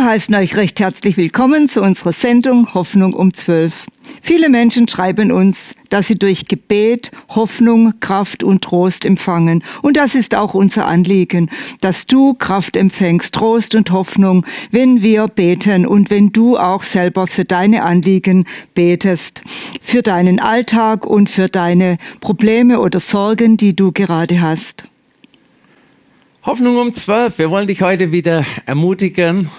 Wir heißen euch recht herzlich willkommen zu unserer Sendung Hoffnung um 12. Viele Menschen schreiben uns, dass sie durch Gebet Hoffnung, Kraft und Trost empfangen. Und das ist auch unser Anliegen, dass du Kraft empfängst, Trost und Hoffnung, wenn wir beten und wenn du auch selber für deine Anliegen betest, für deinen Alltag und für deine Probleme oder Sorgen, die du gerade hast. Hoffnung um 12. Wir wollen dich heute wieder ermutigen,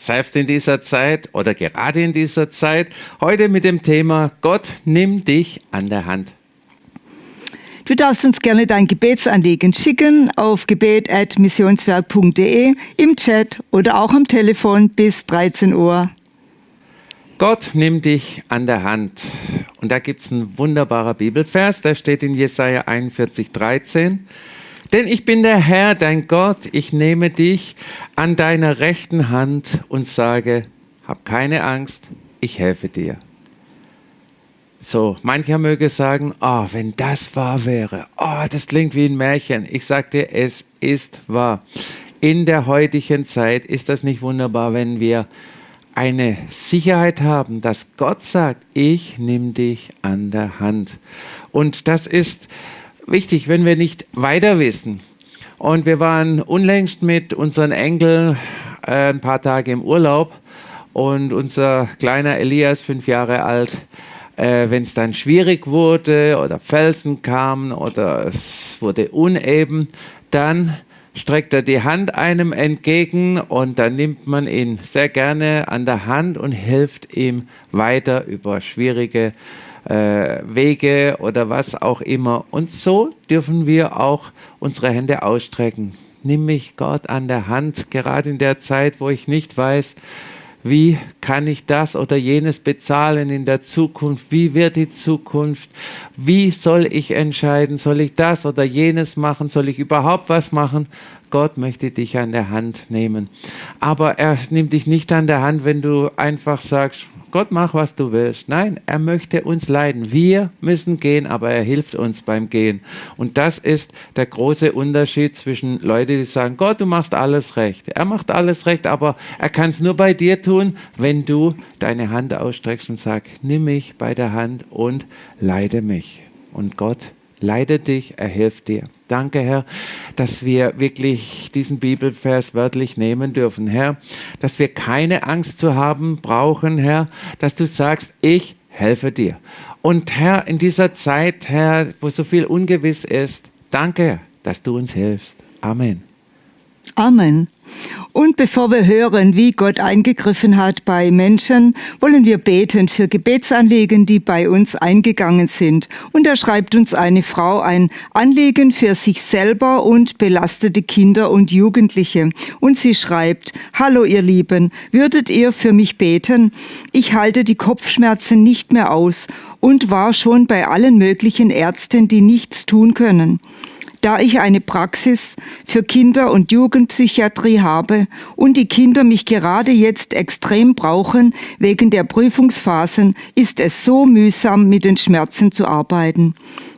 selbst in dieser Zeit oder gerade in dieser Zeit, heute mit dem Thema Gott nimm dich an der Hand. Du darfst uns gerne dein Gebetsanliegen schicken auf gebet.missionswerk.de, im Chat oder auch am Telefon bis 13 Uhr. Gott nimm dich an der Hand. Und da gibt es ein wunderbarer Bibelvers, der steht in Jesaja 41, 13. Denn ich bin der Herr, dein Gott, ich nehme dich an deiner rechten Hand und sage, hab keine Angst, ich helfe dir. So, mancher möge sagen, oh, wenn das wahr wäre, oh, das klingt wie ein Märchen. Ich sag dir, es ist wahr. In der heutigen Zeit ist das nicht wunderbar, wenn wir eine Sicherheit haben, dass Gott sagt, ich nehme dich an der Hand. Und das ist wichtig, wenn wir nicht weiter wissen. Und wir waren unlängst mit unseren Enkeln äh, ein paar Tage im Urlaub und unser kleiner Elias, fünf Jahre alt, äh, wenn es dann schwierig wurde oder Felsen kamen oder es wurde uneben, dann streckt er die Hand einem entgegen und dann nimmt man ihn sehr gerne an der Hand und hilft ihm weiter über schwierige äh, Wege oder was auch immer. Und so dürfen wir auch unsere Hände ausstrecken. Nimm mich Gott an der Hand, gerade in der Zeit, wo ich nicht weiß, wie kann ich das oder jenes bezahlen in der Zukunft? Wie wird die Zukunft? Wie soll ich entscheiden? Soll ich das oder jenes machen? Soll ich überhaupt was machen? Gott möchte dich an der Hand nehmen. Aber er nimmt dich nicht an der Hand, wenn du einfach sagst, Gott mach, was du willst. Nein, er möchte uns leiden. Wir müssen gehen, aber er hilft uns beim Gehen. Und das ist der große Unterschied zwischen Leuten, die sagen, Gott, du machst alles recht. Er macht alles recht, aber er kann es nur bei dir tun, wenn du deine Hand ausstreckst und sagst, nimm mich bei der Hand und leide mich. Und Gott leidet dich, er hilft dir. Danke, Herr, dass wir wirklich diesen Bibelvers wörtlich nehmen dürfen, Herr, dass wir keine Angst zu haben brauchen, Herr, dass du sagst, ich helfe dir. Und Herr, in dieser Zeit, Herr, wo so viel ungewiss ist, danke, dass du uns hilfst. Amen. Amen. Und bevor wir hören, wie Gott eingegriffen hat bei Menschen, wollen wir beten für Gebetsanliegen, die bei uns eingegangen sind. Und da schreibt uns eine Frau ein Anliegen für sich selber und belastete Kinder und Jugendliche. Und sie schreibt, Hallo ihr Lieben, würdet ihr für mich beten? Ich halte die Kopfschmerzen nicht mehr aus und war schon bei allen möglichen Ärzten, die nichts tun können. Da ich eine Praxis für Kinder- und Jugendpsychiatrie habe und die Kinder mich gerade jetzt extrem brauchen wegen der Prüfungsphasen, ist es so mühsam, mit den Schmerzen zu arbeiten.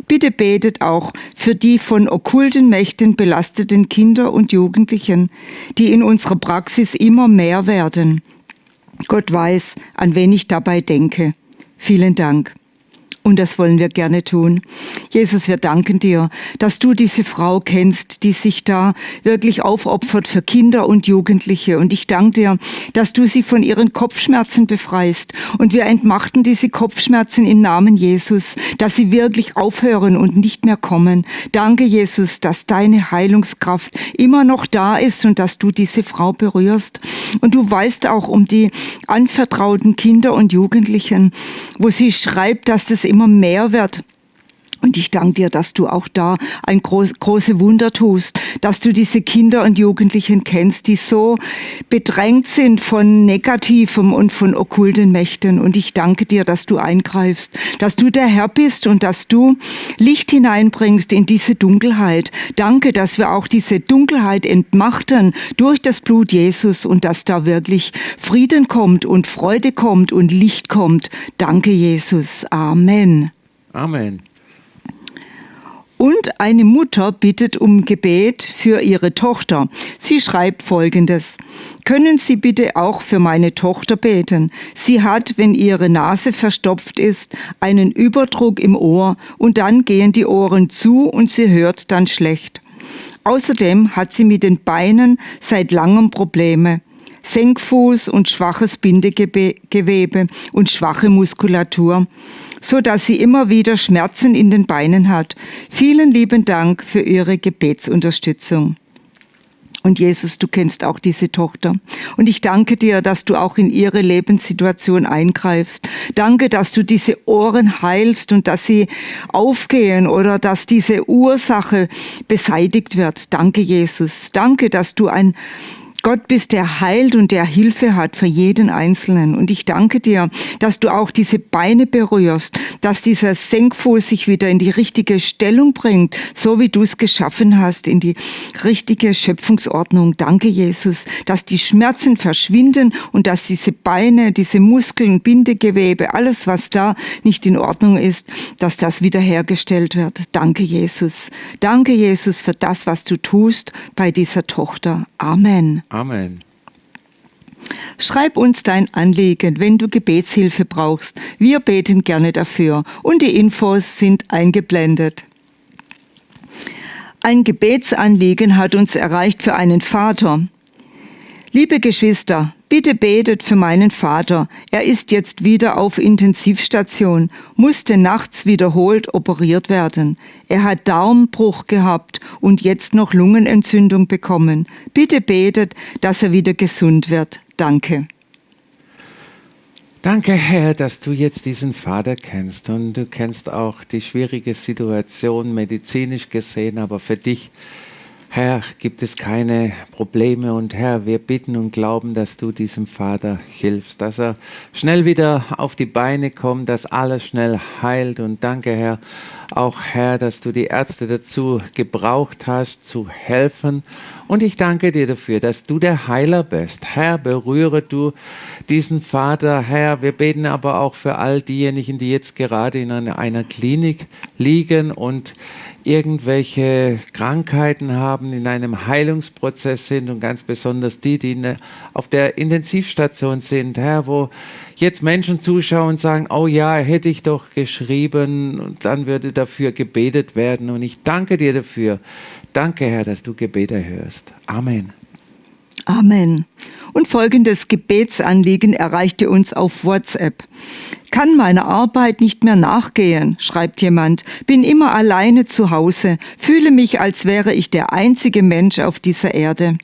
Bitte betet auch für die von okkulten Mächten belasteten Kinder und Jugendlichen, die in unserer Praxis immer mehr werden. Gott weiß, an wen ich dabei denke. Vielen Dank. Und das wollen wir gerne tun. Jesus, wir danken dir, dass du diese Frau kennst, die sich da wirklich aufopfert für Kinder und Jugendliche. Und ich danke dir, dass du sie von ihren Kopfschmerzen befreist. Und wir entmachten diese Kopfschmerzen im Namen Jesus, dass sie wirklich aufhören und nicht mehr kommen. Danke, Jesus, dass deine Heilungskraft immer noch da ist und dass du diese Frau berührst. Und du weißt auch um die anvertrauten Kinder und Jugendlichen, wo sie schreibt, dass das immer mehr wird. Und ich danke dir, dass du auch da ein groß, große Wunder tust, dass du diese Kinder und Jugendlichen kennst, die so bedrängt sind von Negativem und von okkulten Mächten. Und ich danke dir, dass du eingreifst, dass du der Herr bist und dass du Licht hineinbringst in diese Dunkelheit. Danke, dass wir auch diese Dunkelheit entmachten durch das Blut Jesus und dass da wirklich Frieden kommt und Freude kommt und Licht kommt. Danke, Jesus. Amen. Amen. Und eine Mutter bittet um Gebet für ihre Tochter. Sie schreibt Folgendes. Können Sie bitte auch für meine Tochter beten? Sie hat, wenn ihre Nase verstopft ist, einen Überdruck im Ohr und dann gehen die Ohren zu und sie hört dann schlecht. Außerdem hat sie mit den Beinen seit langem Probleme. Senkfuß und schwaches Bindegewebe und schwache Muskulatur so dass sie immer wieder Schmerzen in den Beinen hat. Vielen lieben Dank für Ihre Gebetsunterstützung. Und Jesus, du kennst auch diese Tochter. Und ich danke dir, dass du auch in ihre Lebenssituation eingreifst. Danke, dass du diese Ohren heilst und dass sie aufgehen oder dass diese Ursache beseitigt wird. Danke, Jesus. Danke, dass du ein Gott bist, der heilt und der Hilfe hat für jeden Einzelnen. Und ich danke dir, dass du auch diese Beine berührst, dass dieser Senkfuß sich wieder in die richtige Stellung bringt, so wie du es geschaffen hast, in die richtige Schöpfungsordnung. Danke, Jesus, dass die Schmerzen verschwinden und dass diese Beine, diese Muskeln, Bindegewebe, alles, was da nicht in Ordnung ist, dass das wiederhergestellt wird. Danke, Jesus. Danke, Jesus, für das, was du tust bei dieser Tochter. Amen. Amen. Schreib uns dein Anliegen, wenn du Gebetshilfe brauchst. Wir beten gerne dafür und die Infos sind eingeblendet. Ein Gebetsanliegen hat uns erreicht für einen Vater. Liebe Geschwister, bitte betet für meinen Vater. Er ist jetzt wieder auf Intensivstation, musste nachts wiederholt operiert werden. Er hat Darmbruch gehabt und jetzt noch Lungenentzündung bekommen. Bitte betet, dass er wieder gesund wird. Danke. Danke, Herr, dass du jetzt diesen Vater kennst und du kennst auch die schwierige Situation medizinisch gesehen, aber für dich Herr, gibt es keine Probleme und Herr, wir bitten und glauben, dass du diesem Vater hilfst, dass er schnell wieder auf die Beine kommt, dass alles schnell heilt und danke, Herr, auch Herr, dass du die Ärzte dazu gebraucht hast, zu helfen und ich danke dir dafür, dass du der Heiler bist. Herr, berühre du diesen Vater. Herr, wir beten aber auch für all diejenigen, die jetzt gerade in einer Klinik liegen und irgendwelche Krankheiten haben, in einem Heilungsprozess sind und ganz besonders die, die auf der Intensivstation sind, Herr, wo jetzt Menschen zuschauen und sagen, oh ja, hätte ich doch geschrieben dann würde dafür gebetet werden und ich danke dir dafür. Danke, Herr, dass du Gebete hörst. Amen. Amen. Und folgendes Gebetsanliegen erreichte uns auf WhatsApp. Kann meiner Arbeit nicht mehr nachgehen, schreibt jemand, bin immer alleine zu Hause, fühle mich, als wäre ich der einzige Mensch auf dieser Erde.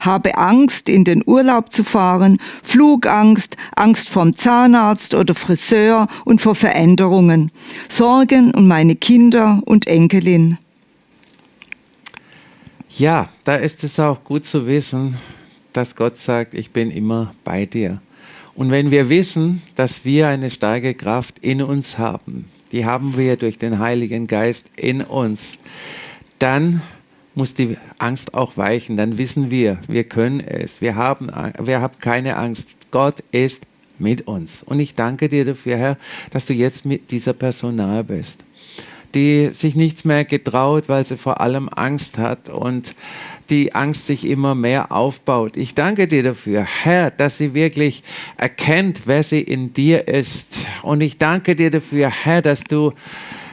Habe Angst, in den Urlaub zu fahren, Flugangst, Angst vom Zahnarzt oder Friseur und vor Veränderungen, Sorgen um meine Kinder und Enkelin. Ja, da ist es auch gut zu wissen, dass Gott sagt, ich bin immer bei dir. Und wenn wir wissen, dass wir eine starke Kraft in uns haben, die haben wir durch den Heiligen Geist in uns, dann muss die Angst auch weichen. Dann wissen wir, wir können es. Wir haben, wir haben keine Angst. Gott ist mit uns. Und ich danke dir dafür, Herr, dass du jetzt mit dieser Person nahe bist, die sich nichts mehr getraut, weil sie vor allem Angst hat und die Angst sich immer mehr aufbaut. Ich danke dir dafür, Herr, dass sie wirklich erkennt, wer sie in dir ist. Und ich danke dir dafür, Herr, dass du,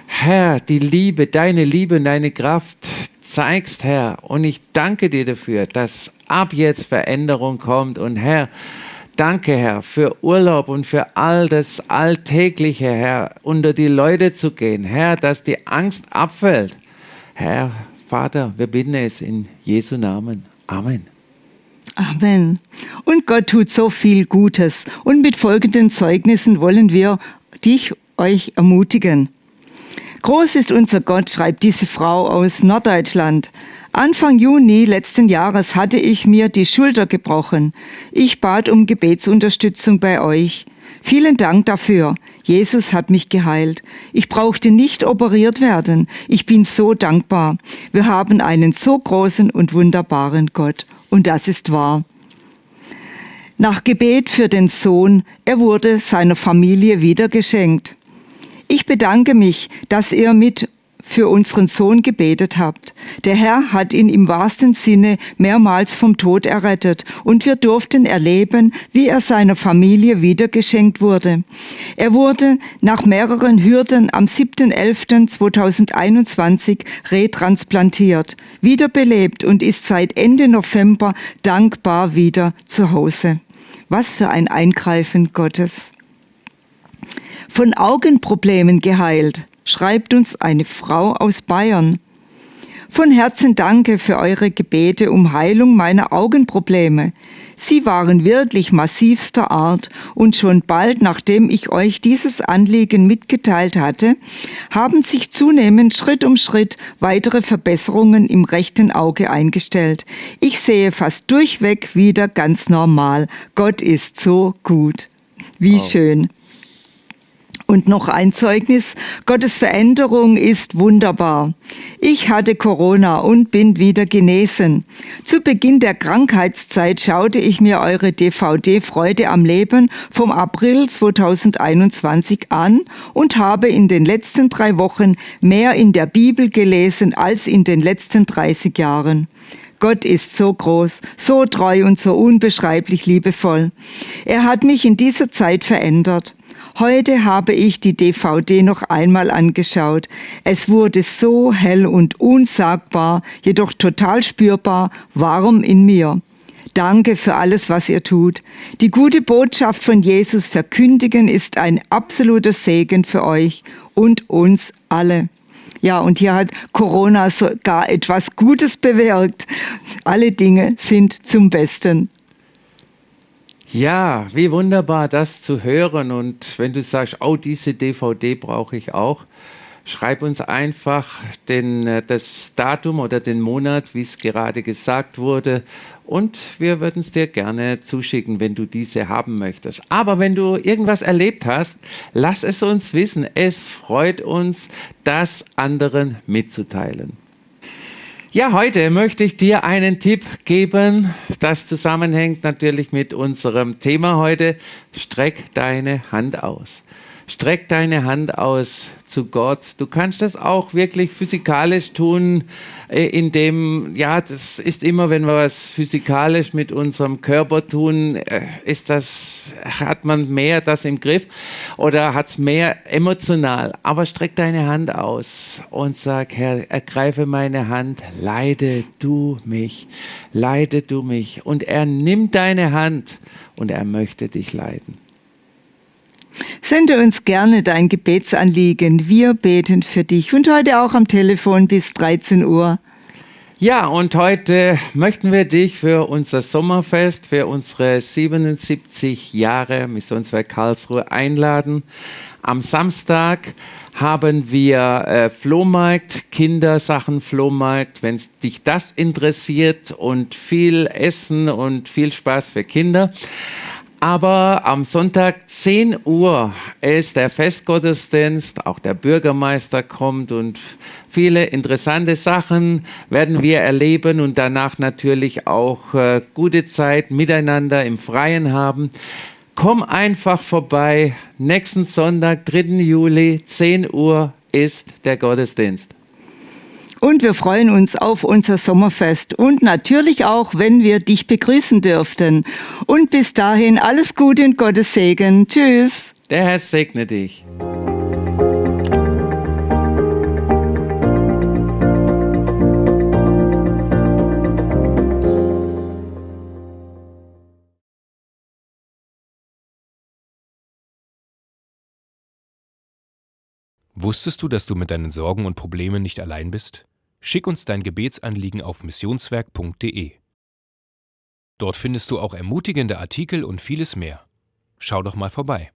Herr, die Liebe, deine Liebe, deine Kraft zeigst, Herr. Und ich danke dir dafür, dass ab jetzt Veränderung kommt. Und Herr, Danke, Herr, für Urlaub und für all das Alltägliche, Herr, unter die Leute zu gehen. Herr, dass die Angst abfällt. Herr, Vater, wir bitten es in Jesu Namen. Amen. Amen. Und Gott tut so viel Gutes. Und mit folgenden Zeugnissen wollen wir dich, euch ermutigen. Groß ist unser Gott, schreibt diese Frau aus Norddeutschland. Anfang Juni letzten Jahres hatte ich mir die Schulter gebrochen. Ich bat um Gebetsunterstützung bei euch. Vielen Dank dafür. Jesus hat mich geheilt. Ich brauchte nicht operiert werden. Ich bin so dankbar. Wir haben einen so großen und wunderbaren Gott. Und das ist wahr. Nach Gebet für den Sohn, er wurde seiner Familie wieder geschenkt. Ich bedanke mich, dass ihr mit für unseren Sohn gebetet habt. Der Herr hat ihn im wahrsten Sinne mehrmals vom Tod errettet und wir durften erleben, wie er seiner Familie wiedergeschenkt wurde. Er wurde nach mehreren Hürden am 7.11.2021 retransplantiert, wiederbelebt und ist seit Ende November dankbar wieder zu Hause. Was für ein Eingreifen Gottes. Von Augenproblemen geheilt, schreibt uns eine Frau aus Bayern. Von Herzen danke für eure Gebete um Heilung meiner Augenprobleme. Sie waren wirklich massivster Art und schon bald nachdem ich euch dieses Anliegen mitgeteilt hatte, haben sich zunehmend Schritt um Schritt weitere Verbesserungen im rechten Auge eingestellt. Ich sehe fast durchweg wieder ganz normal. Gott ist so gut. Wie wow. schön. Und noch ein Zeugnis, Gottes Veränderung ist wunderbar. Ich hatte Corona und bin wieder genesen. Zu Beginn der Krankheitszeit schaute ich mir eure DVD Freude am Leben vom April 2021 an und habe in den letzten drei Wochen mehr in der Bibel gelesen als in den letzten 30 Jahren. Gott ist so groß, so treu und so unbeschreiblich liebevoll. Er hat mich in dieser Zeit verändert. Heute habe ich die DVD noch einmal angeschaut. Es wurde so hell und unsagbar, jedoch total spürbar, warm in mir. Danke für alles, was ihr tut. Die gute Botschaft von Jesus verkündigen ist ein absoluter Segen für euch und uns alle. Ja, und hier hat Corona sogar etwas Gutes bewirkt. Alle Dinge sind zum Besten. Ja, wie wunderbar das zu hören. Und wenn du sagst, oh, diese DVD brauche ich auch, schreib uns einfach den, äh, das Datum oder den Monat, wie es gerade gesagt wurde. Und wir würden es dir gerne zuschicken, wenn du diese haben möchtest. Aber wenn du irgendwas erlebt hast, lass es uns wissen. Es freut uns, das anderen mitzuteilen. Ja, heute möchte ich dir einen Tipp geben. Das zusammenhängt natürlich mit unserem Thema heute. Streck deine Hand aus. Streck deine Hand aus zu Gott. Du kannst das auch wirklich physikalisch tun, äh, indem, ja, das ist immer, wenn wir was physikalisch mit unserem Körper tun, äh, ist das, hat man mehr das im Griff oder hat es mehr emotional. Aber streck deine Hand aus und sag, Herr, ergreife meine Hand, leide du mich, leide du mich. Und er nimmt deine Hand und er möchte dich leiden. Sende uns gerne dein Gebetsanliegen. Wir beten für dich und heute auch am Telefon bis 13 Uhr. Ja, und heute möchten wir dich für unser Sommerfest, für unsere 77 Jahre Missionswerk Karlsruhe einladen. Am Samstag haben wir äh, Flohmarkt, Kindersachen Flohmarkt, wenn dich das interessiert und viel Essen und viel Spaß für Kinder. Aber am Sonntag 10 Uhr ist der Festgottesdienst, auch der Bürgermeister kommt und viele interessante Sachen werden wir erleben und danach natürlich auch äh, gute Zeit miteinander im Freien haben. Komm einfach vorbei. Nächsten Sonntag, 3. Juli, 10 Uhr ist der Gottesdienst. Und wir freuen uns auf unser Sommerfest und natürlich auch, wenn wir dich begrüßen dürften. Und bis dahin alles Gute und Gottes Segen. Tschüss. Der Herr segne dich. Wusstest du, dass du mit deinen Sorgen und Problemen nicht allein bist? Schick uns dein Gebetsanliegen auf missionswerk.de. Dort findest du auch ermutigende Artikel und vieles mehr. Schau doch mal vorbei.